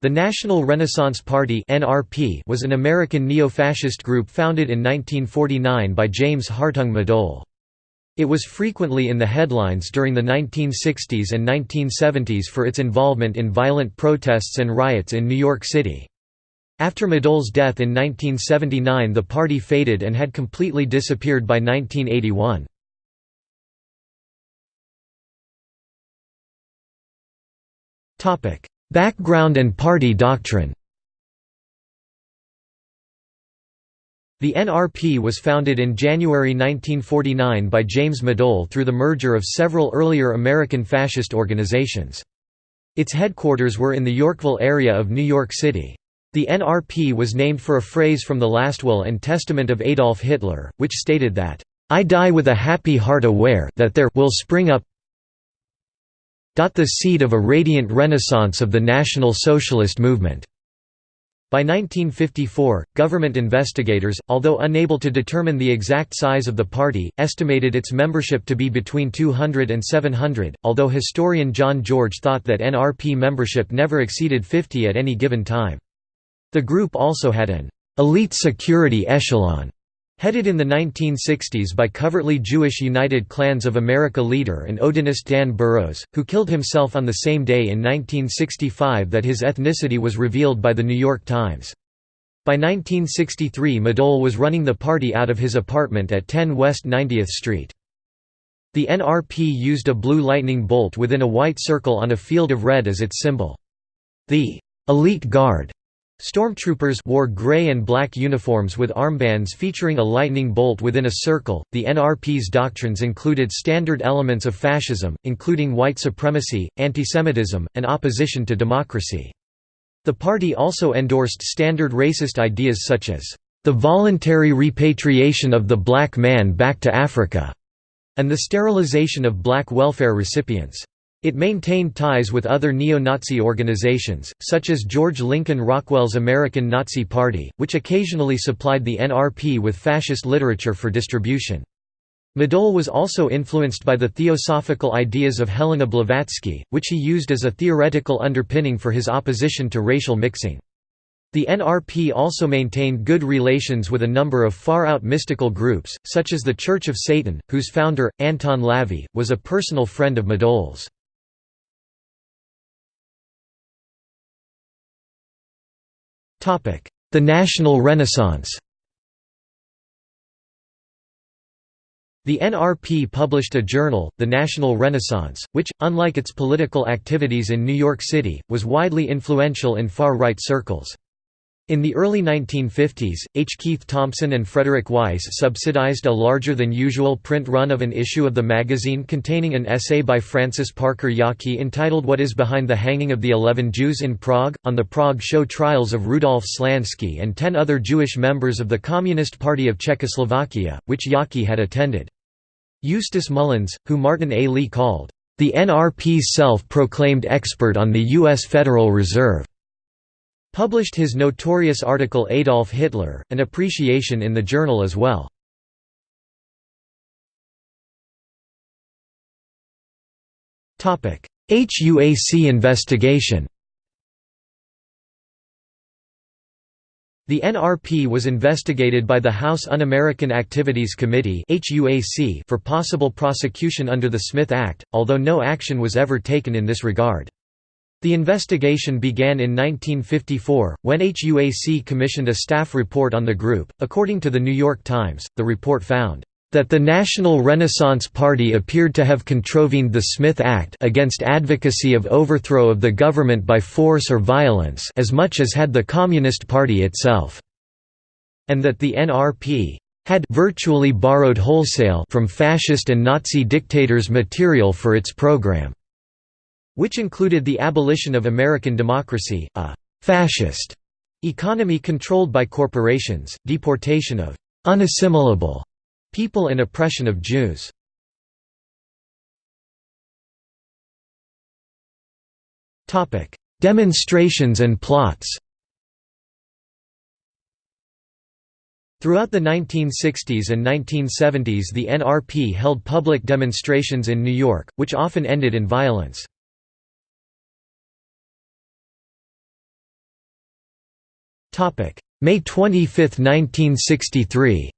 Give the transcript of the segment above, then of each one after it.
The National Renaissance Party was an American neo-fascist group founded in 1949 by James Hartung Madole. It was frequently in the headlines during the 1960s and 1970s for its involvement in violent protests and riots in New York City. After Madole's death in 1979 the party faded and had completely disappeared by 1981. Background and party doctrine The NRP was founded in January 1949 by James Madole through the merger of several earlier American fascist organizations. Its headquarters were in the Yorkville area of New York City. The NRP was named for a phrase from the last will and testament of Adolf Hitler, which stated that, "...I die with a happy heart aware that there will spring up the seed of a radiant renaissance of the National Socialist movement." By 1954, government investigators, although unable to determine the exact size of the party, estimated its membership to be between 200 and 700, although historian John George thought that NRP membership never exceeded 50 at any given time. The group also had an elite security echelon Headed in the 1960s by covertly Jewish United Klans of America leader and Odinist Dan Burros, who killed himself on the same day in 1965 that his ethnicity was revealed by The New York Times. By 1963 Madole was running the party out of his apartment at 10 West 90th Street. The NRP used a blue lightning bolt within a white circle on a field of red as its symbol. The «elite guard» Stormtroopers wore gray and black uniforms with armbands featuring a lightning bolt within a circle. The NRP's doctrines included standard elements of fascism, including white supremacy, antisemitism, and opposition to democracy. The party also endorsed standard racist ideas such as the voluntary repatriation of the black man back to Africa and the sterilization of black welfare recipients. It maintained ties with other neo-Nazi organizations, such as George Lincoln Rockwell's American Nazi Party, which occasionally supplied the NRP with fascist literature for distribution. Madole was also influenced by the theosophical ideas of Helena Blavatsky, which he used as a theoretical underpinning for his opposition to racial mixing. The NRP also maintained good relations with a number of far-out mystical groups, such as the Church of Satan, whose founder, Anton LaVey, was a personal friend of Madole's. The National Renaissance The NRP published a journal, The National Renaissance, which, unlike its political activities in New York City, was widely influential in far-right circles. In the early 1950s, H. Keith Thompson and Frederick Weiss subsidized a larger-than-usual print run of an issue of the magazine containing an essay by Francis Parker Yockey entitled What is Behind the Hanging of the Eleven Jews in Prague, on the Prague show trials of Rudolf Slansky and ten other Jewish members of the Communist Party of Czechoslovakia, which Yockey had attended. Eustace Mullins, who Martin A. Lee called, "...the NRP's self-proclaimed expert on the U.S. Federal Reserve." Published his notorious article Adolf Hitler, an appreciation in the journal as well. HUAC investigation The NRP was investigated by the House Un-American Activities Committee for possible prosecution under the Smith Act, although no action was ever taken in this regard. The investigation began in 1954, when HUAC commissioned a staff report on the group. According to the New York Times, the report found that the National Renaissance Party appeared to have contravened the Smith Act against advocacy of overthrow of the government by force or violence as much as had the Communist Party itself, and that the NRP had virtually borrowed wholesale from fascist and Nazi dictators material for its program which included the abolition of American democracy, a «fascist» economy controlled by corporations, deportation of «unassimilable» people and oppression of Jews. Demonstrations and plots Throughout the 1960s and 1970s the NRP held public demonstrations in New York, which often ended in violence. May 25, 1963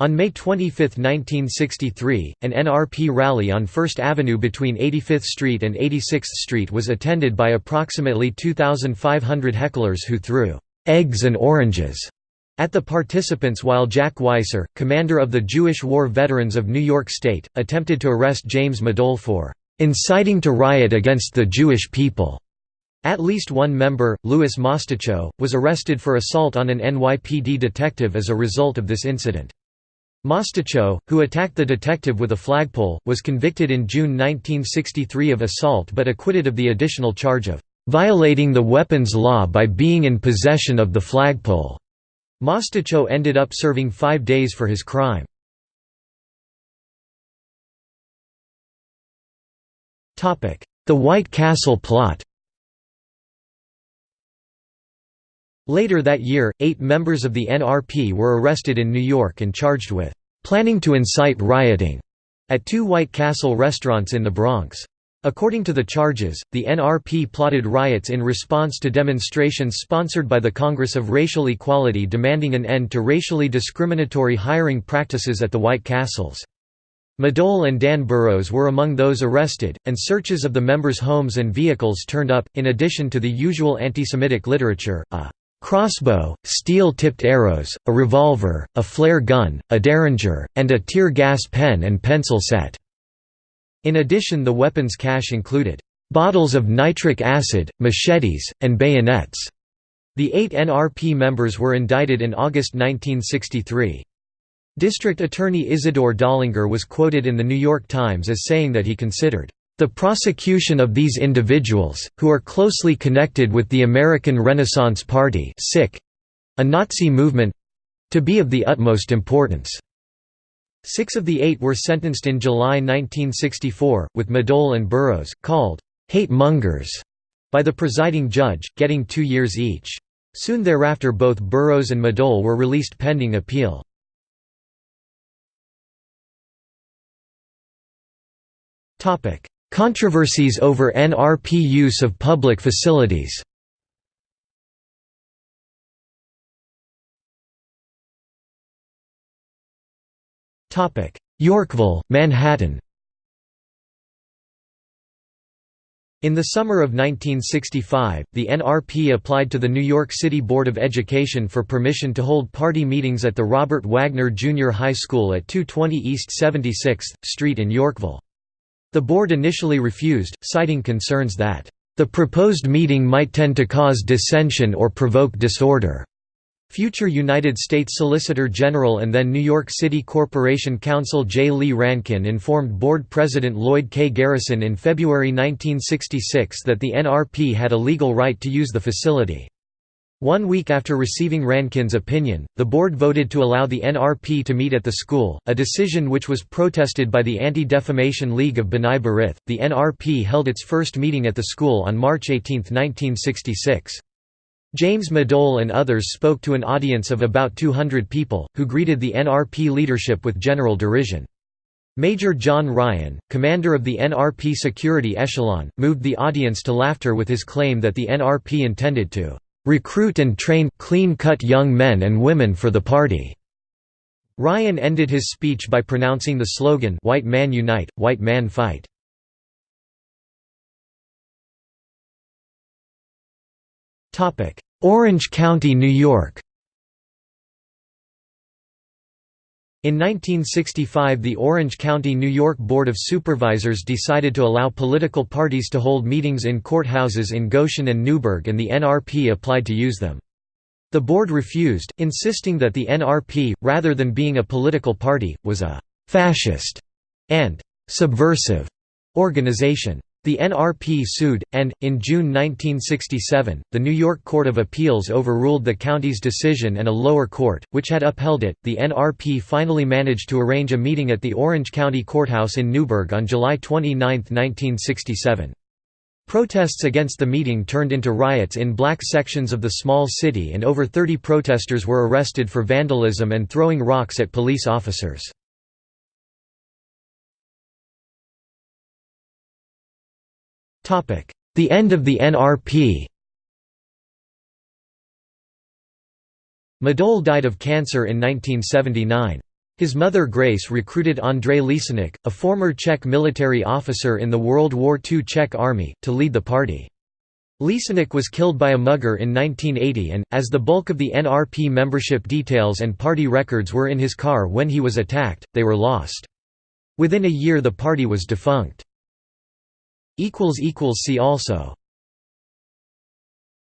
On May 25, 1963, an NRP rally on First Avenue between 85th Street and 86th Street was attended by approximately 2,500 hecklers who threw «eggs and oranges» at the participants while Jack Weiser, commander of the Jewish War Veterans of New York State, attempted to arrest James Madole for «inciting to riot against the Jewish people». At least one member, Louis Mostacho, was arrested for assault on an NYPD detective as a result of this incident. Mostacho, who attacked the detective with a flagpole, was convicted in June 1963 of assault but acquitted of the additional charge of violating the weapons law by being in possession of the flagpole. Mostacho ended up serving five days for his crime. The White Castle plot Later that year, eight members of the NRP were arrested in New York and charged with planning to incite rioting at two White Castle restaurants in the Bronx. According to the charges, the NRP plotted riots in response to demonstrations sponsored by the Congress of Racial Equality demanding an end to racially discriminatory hiring practices at the White Castles. Madole and Dan Burros were among those arrested, and searches of the members' homes and vehicles turned up, in addition to the usual anti-Semitic literature, a crossbow, steel-tipped arrows, a revolver, a flare gun, a derringer, and a tear gas pen and pencil set. In addition the weapons cache included bottles of nitric acid, machetes, and bayonets. The eight NRP members were indicted in August 1963. District Attorney Isidore Dollinger was quoted in The New York Times as saying that he considered the prosecution of these individuals, who are closely connected with the American Renaissance Party a Nazi movement—to be of the utmost importance. Six of the eight were sentenced in July 1964, with Madole and Burros, called «hate mongers» by the presiding judge, getting two years each. Soon thereafter both Burros and Madole were released pending appeal. Controversies over NRP use of public facilities Yorkville, Manhattan In the summer of 1965, the NRP applied to the New York City Board of Education for permission to hold party meetings at the Robert Wagner Junior High School at 220 East 76th Street in Yorkville. The board initially refused, citing concerns that, "...the proposed meeting might tend to cause dissension or provoke disorder." Future United States Solicitor General and then New York City Corporation Counsel J. Lee Rankin informed Board President Lloyd K. Garrison in February 1966 that the NRP had a legal right to use the facility. One week after receiving Rankin's opinion, the board voted to allow the NRP to meet at the school, a decision which was protested by the Anti-Defamation League of B'nai B'rith. The NRP held its first meeting at the school on March 18, 1966. James Madole and others spoke to an audience of about 200 people, who greeted the NRP leadership with general derision. Major John Ryan, commander of the NRP security echelon, moved the audience to laughter with his claim that the NRP intended to recruit and train clean-cut young men and women for the party." Ryan ended his speech by pronouncing the slogan White Man Unite, White Man Fight. Orange County, New York In 1965 the Orange County, New York Board of Supervisors decided to allow political parties to hold meetings in courthouses in Goshen and Newburgh and the NRP applied to use them. The board refused, insisting that the NRP, rather than being a political party, was a «fascist» and «subversive» organization. The NRP sued, and, in June 1967, the New York Court of Appeals overruled the county's decision and a lower court, which had upheld it. The NRP finally managed to arrange a meeting at the Orange County Courthouse in Newburgh on July 29, 1967. Protests against the meeting turned into riots in black sections of the small city and over 30 protesters were arrested for vandalism and throwing rocks at police officers. The end of the NRP Madole died of cancer in 1979. His mother Grace recruited Andrei Lisenik, a former Czech military officer in the World War II Czech Army, to lead the party. Lisenik was killed by a mugger in 1980 and, as the bulk of the NRP membership details and party records were in his car when he was attacked, they were lost. Within a year the party was defunct. See also